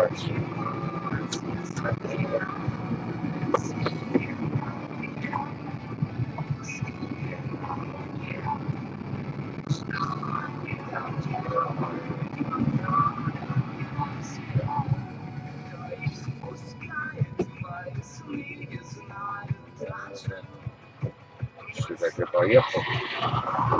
дальше. Так я поехал?